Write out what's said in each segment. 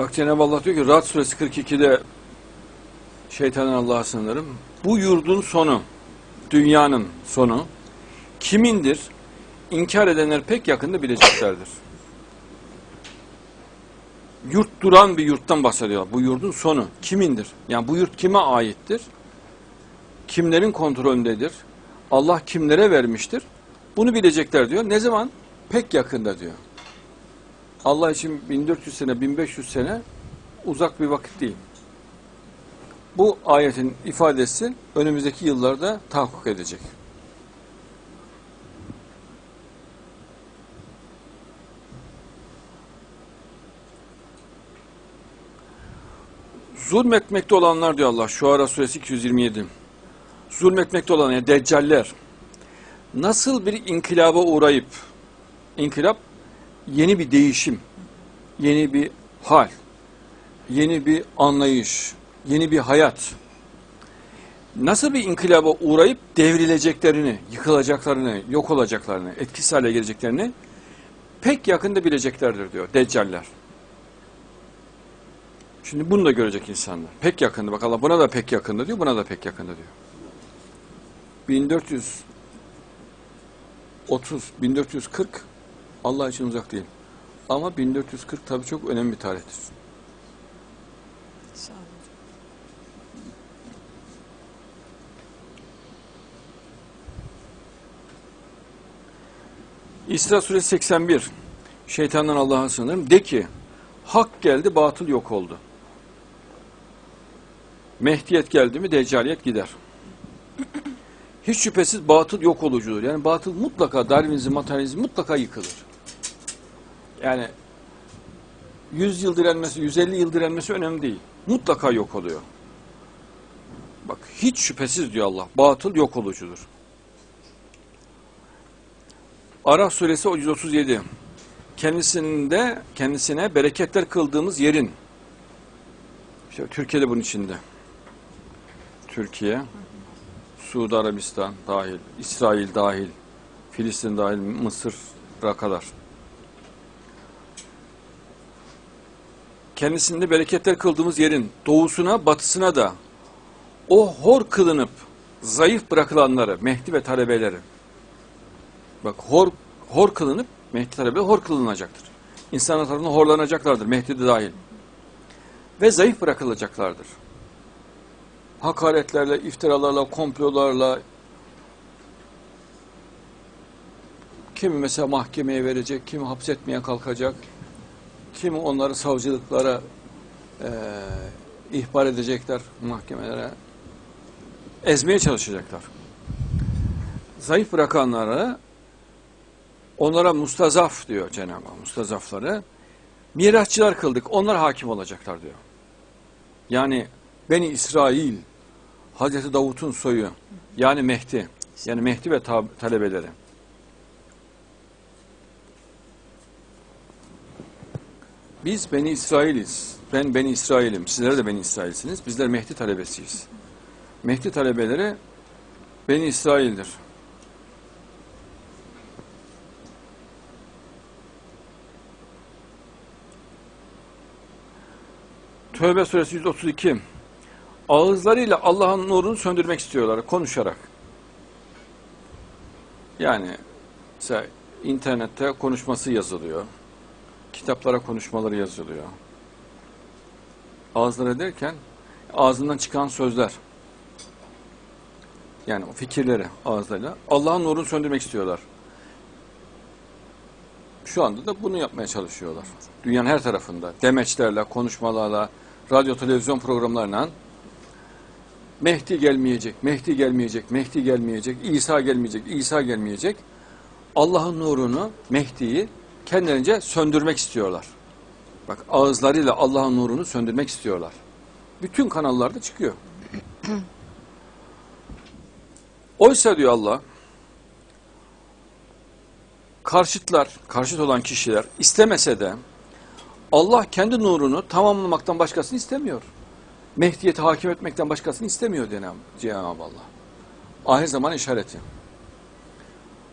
Bak Cenab-ı Allah diyor ki Rad suresi 42'de şeytanın Allah'a sığınırım. Bu yurdun sonu, dünyanın sonu kimindir? İnkar edenler pek yakında bileceklerdir. Yurt duran bir yurttan bahsediyor. Bu yurdun sonu kimindir? Yani bu yurt kime aittir? Kimlerin kontrolündedir? Allah kimlere vermiştir? Bunu bilecekler diyor. Ne zaman? Pek yakında diyor. Allah için 1400 sene, 1500 sene uzak bir vakit değil. Bu ayetin ifadesi önümüzdeki yıllarda tahakkuk edecek. Zulmetmekte olanlar diyor Allah. Şuara suresi 227. Zulmetmekte olan yani deccaller nasıl bir inkılaba uğrayıp inkılap yeni bir değişim, yeni bir hal, yeni bir anlayış, yeni bir hayat. Nasıl bir inkılaba uğrayıp devrileceklerini, yıkılacaklarını, yok olacaklarını, etkisiz hale geleceklerini pek yakında bileceklerdir diyor deccaller. Şimdi bunu da görecek insanlar. Pek yakında. Bak Allah buna da pek yakında diyor, buna da pek yakında diyor. 1430, 1440 Allah için uzak değil. Ama 1440 tabii çok önemli bir tarihtir. Olun. İsra suresi 81. Şeytandan Allah'a sığınırım. De ki, hak geldi, batıl yok oldu. Mehdiyet geldi mi deccaliyet gider. Hiç şüphesiz batıl yok olucudur. Yani batıl mutlaka Darwinizm, materyalizm mutlaka yıkılır. Yani 100 yıl direnmesi, 150 yıl direnmesi önemli değil. Mutlaka yok oluyor. Bak hiç şüphesiz diyor Allah. Batıl yok olucudur. Araf suresi 137. Kendisinde kendisine bereketler kıldığımız yerin işte Türkiye'de bunun içinde. Türkiye, Suudi Arabistan dahil, İsrail dahil, Filistin dahil, Mısır'a kadar. Kendisinde bereketler kıldığımız yerin doğusuna, batısına da o hor kılınıp zayıf bırakılanları, Mehdi ve talebeleri, bak hor, hor kılınıp, Mehdi talebeleri hor kılınacaktır. İnsanlar tarafından horlanacaklardır, Mehdi de dahil. Ve zayıf bırakılacaklardır hakaretlerle, iftiralarla, komplolarla kimi mesela mahkemeye verecek, kimi hapsetmeye kalkacak, kimi onları savcılıklara e, ihbar edecekler, mahkemelere ezmeye çalışacaklar. Zayıf bırakanlara onlara mustazaf diyor Cenab-ı Hak, mustazafları mirasçılar kıldık, onlar hakim olacaklar diyor. Yani Beni İsrail, Hazreti Davut'un soyu, yani Mehdi, yani Mehdi ve talebeleri. Biz Beni İsrailiz. Ben Beni İsrail'im. Sizler de Beni İsrail'siniz. Bizler Mehdi talebesiyiz. Mehdi talebeleri Beni İsrail'dir. Tövbe suresi 132 ağızlarıyla Allah'ın nurunu söndürmek istiyorlar konuşarak. Yani mesela internette konuşması yazılıyor. Kitaplara konuşmaları yazılıyor. Ağızları derken ağzından çıkan sözler. Yani o fikirleri ağızlarıyla Allah'ın nurunu söndürmek istiyorlar. Şu anda da bunu yapmaya çalışıyorlar. Dünyanın her tarafında demeçlerle, konuşmalarla, radyo televizyon programlarla Mehdi gelmeyecek, Mehdi gelmeyecek, Mehdi gelmeyecek, İsa gelmeyecek, İsa gelmeyecek. Allah'ın nurunu, Mehdi'yi kendilerince söndürmek istiyorlar. Bak ağızlarıyla Allah'ın nurunu söndürmek istiyorlar. Bütün kanallarda çıkıyor. Oysa diyor Allah, karşıtlar, karşıt olan kişiler istemese de Allah kendi nurunu tamamlamaktan başkasını istemiyor. Mehdiyeti hakim etmekten başkasını istemiyor Cenab-ı Allah. Ahir zaman işareti.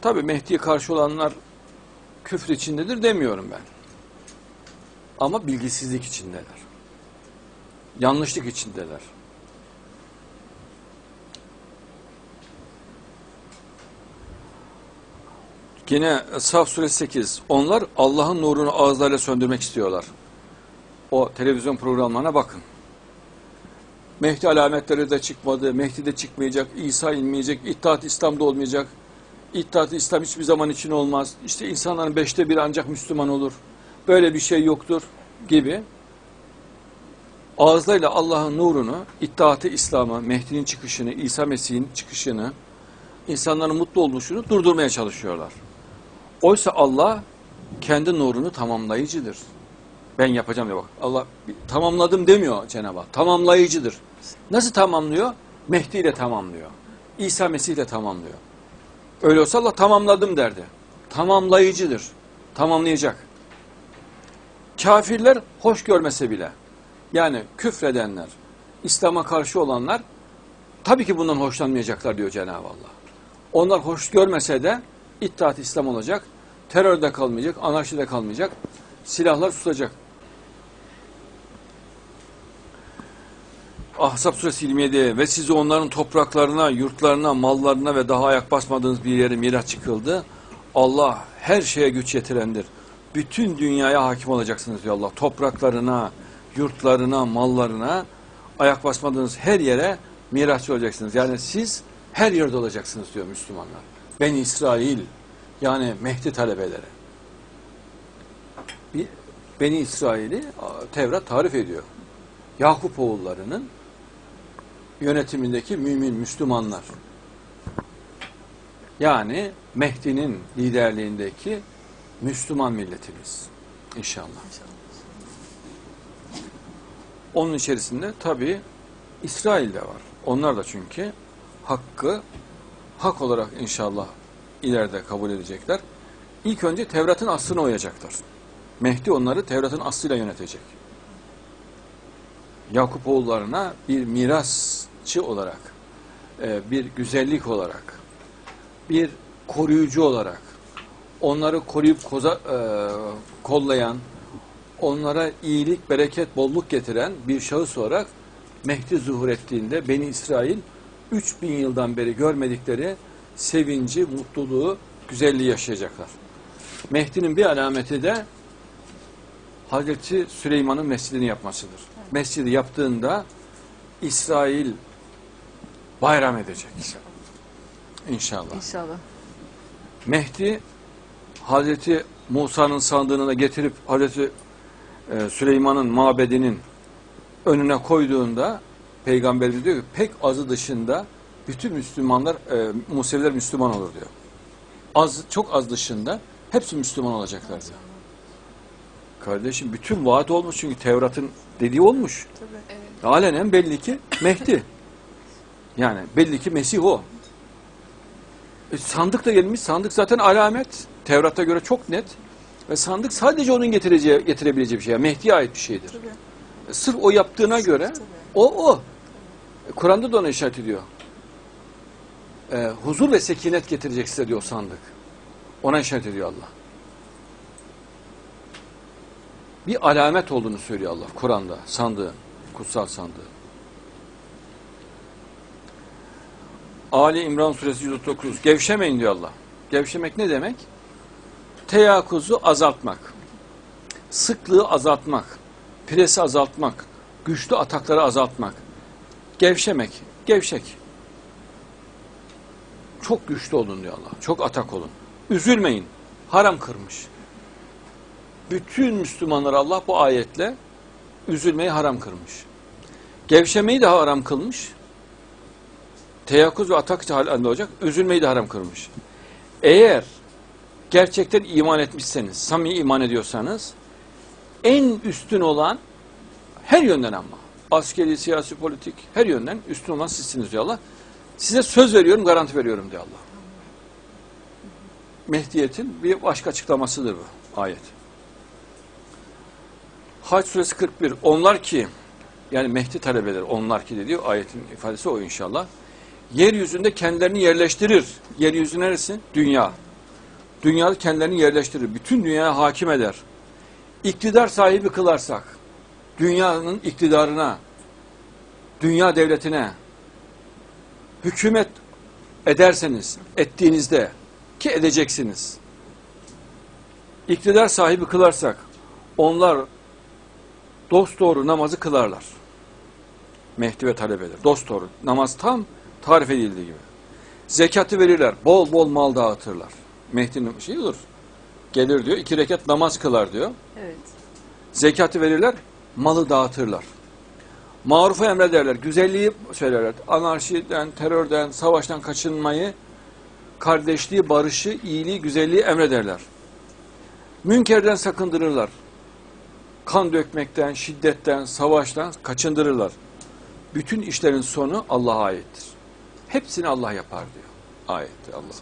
Tabi Mehdi'ye karşı olanlar küfür içindedir demiyorum ben. Ama bilgisizlik içindeler. Yanlışlık içindeler. Yine Saf suresi 8. Onlar Allah'ın nurunu ağızlarıyla söndürmek istiyorlar. O televizyon programlarına bakın. Mehdi alametleri de çıkmadı, Mehdi de çıkmayacak, İsa inmeyecek, İttihat İslam'da olmayacak. İttihat İslam hiçbir zaman için olmaz. İşte insanların beşte biri ancak Müslüman olur. Böyle bir şey yoktur gibi. Ağızlarıyla Allah'ın nurunu, İttihat-ı İslam'ı, Mehdi'nin çıkışını, İsa Mesih'in çıkışını, insanların mutlu oluşunu durdurmaya çalışıyorlar. Oysa Allah kendi nurunu tamamlayıcıdır. Ben yapacağım diyor bak. Allah tamamladım demiyor Cenab-ı Hak. Tamamlayıcıdır. Nasıl tamamlıyor? Mehdi ile tamamlıyor. İsa Mesih ile tamamlıyor. Öyle olsa Allah tamamladım derdi. Tamamlayıcıdır. Tamamlayacak. Kafirler hoş görmese bile yani küfredenler, İslam'a karşı olanlar tabii ki bundan hoşlanmayacaklar diyor Cenab-ı Allah. Onlar hoş görmese de İttihat İslam olacak, terörde kalmayacak, anarşide kalmayacak, silahlar susacak. Ahzab suresi 27 ve sizi onların topraklarına, yurtlarına, mallarına ve daha ayak basmadığınız bir yere miras çıkıldı. Allah her şeye güç yetirendir. Bütün dünyaya hakim olacaksınız diyor Allah. Topraklarına, yurtlarına, mallarına, ayak basmadığınız her yere mirasçı olacaksınız. Yani siz her yerde olacaksınız diyor Müslümanlar. Ben İsrail yani Mehdi talebeleri. Beni İsrail'i Tevrat tarif ediyor. Yakup oğullarının yönetimindeki mümin Müslümanlar. Yani Mehdi'nin liderliğindeki Müslüman milletimiz. İnşallah. Onun içerisinde tabi İsrail de var. Onlar da çünkü hakkı hak olarak inşallah ileride kabul edecekler. İlk önce Tevrat'ın aslına uyacaklar. Mehdi onları Tevrat'ın aslıyla yönetecek. Yakup oğullarına bir mirasçı olarak, e, bir güzellik olarak, bir koruyucu olarak, onları koruyup koza, e, kollayan, onlara iyilik, bereket, bolluk getiren bir şahıs olarak Mehdi zuhur ettiğinde Beni İsrail 3000 yıldan beri görmedikleri sevinci, mutluluğu, güzelliği yaşayacaklar. Mehdi'nin bir alameti de Hazreti Süleyman'ın mescidini yapmasıdır. Mescidi yaptığında İsrail bayram edecek. İnşallah. İnşallah. Mehdi Hazreti Musa'nın sandığını da getirip Hazreti e, Süleyman'ın mabedinin önüne koyduğunda Peygamberimiz diyor ki pek azı dışında bütün Müslümanlar, e, Museviler Müslüman olur diyor. Az, çok az dışında hepsi Müslüman olacaklar diyor. Kardeşim bütün vaat olmuş çünkü Tevrat'ın dediği olmuş. Tabii. Evet. Alenen belli ki Mehdi. Yani belli ki Mesih o. E, sandık da gelmiş. Sandık zaten alamet. Tevrat'a göre çok net. Ve sandık sadece onun getireceği, getirebileceği bir şey. Yani Mehdi'ye ait bir şeydir. Tabii. E, sırf o yaptığına göre Tabii. o o. E, Kur'an'da da ona işaret ediyor. E, huzur ve sekinet getirecek size diyor sandık. Ona işaret ediyor Allah. Bir alamet olduğunu söylüyor Allah Kur'an'da sandığın, kutsal sandığın. Ali İmran suresi 139. Gevşemeyin diyor Allah. Gevşemek ne demek? Teyakkuzu azaltmak. Sıklığı azaltmak. Presi azaltmak. Güçlü atakları azaltmak. Gevşemek. Gevşek. Çok güçlü olun diyor Allah. Çok atak olun. Üzülmeyin. Haram kırmış. Bütün Müslümanlar Allah bu ayetle üzülmeyi haram kırmış. Gevşemeyi de haram kılmış. Teyakkuz ve atak halinde olacak. Üzülmeyi de haram kılmış. Eğer gerçekten iman etmişseniz, samimi iman ediyorsanız en üstün olan her yönden ama askeri, siyasi, politik her yönden üstün olan sizsiniz diyor Allah. Size söz veriyorum, garanti veriyorum diyor Allah. Mehdiyetin bir başka açıklamasıdır bu ayet. Hac suresi 41. Onlar ki yani Mehdi talebeleri onlar ki diyor ayetin ifadesi o inşallah. Yeryüzünde kendilerini yerleştirir. Yeryüzü neresi? Dünya. Dünyada kendilerini yerleştirir. Bütün dünyaya hakim eder. iktidar sahibi kılarsak, dünyanın iktidarına, dünya devletine hükümet ederseniz, ettiğinizde ki edeceksiniz. İktidar sahibi kılarsak, onlar dosdoğru namazı kılarlar. Mehdi ve talebeler. Dosdoğru. Namaz tam tarif edildiği gibi. Zekatı verirler. Bol bol mal dağıtırlar. Mehdi'nin şeyi olur. Gelir diyor. iki rekat namaz kılar diyor. Evet. Zekatı verirler. Malı dağıtırlar. Marufu emrederler. Güzelliği söylerler. Anarşiden, terörden, savaştan kaçınmayı, kardeşliği, barışı, iyiliği, güzelliği emrederler. Münkerden sakındırırlar. Kan dökmekten, şiddetten, savaştan kaçındırırlar. Bütün işlerin sonu Allah'a aittir. Hepsini Allah yapar diyor. Ayette Allah.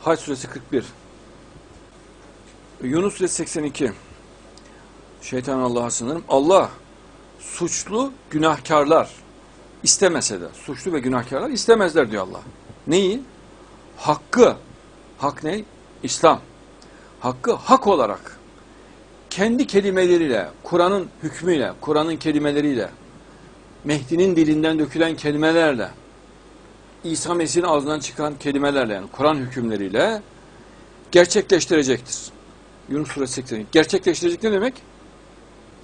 Hac suresi 41. Yunus suresi 82. Şeytan Allah'a sınırım. Allah suçlu günahkarlar istemese de suçlu ve günahkarlar istemezler diyor Allah. Neyi? Hakkı. Hak ne? İslam. Hakkı hak olarak kendi kelimeleriyle, Kur'an'ın hükmüyle, Kur'an'ın kelimeleriyle, Mehdi'nin dilinden dökülen kelimelerle, İsa Mesih'in ağzından çıkan kelimelerle, yani Kur'an hükümleriyle gerçekleştirecektir. Yunus Suresi 80. Gerçekleştirecek ne demek?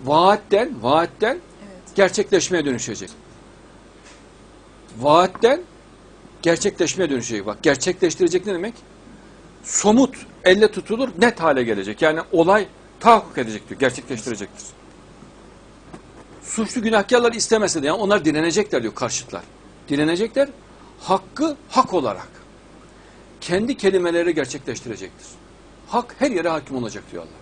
Vaatten, vaatten Evet. gerçekleşmeye dönüşecek. Vaatten gerçekleşmeye dönüşecek. Bak gerçekleştirecek ne demek? Somut, elle tutulur, net hale gelecek. Yani olay tahakkuk edecek diyor, gerçekleştirecektir. Suçlu günahkarlar istemese de yani onlar direnecekler diyor karşıtlar. Direnecekler, hakkı hak olarak. Kendi kelimeleri gerçekleştirecektir. Hak her yere hakim olacak diyor Allah.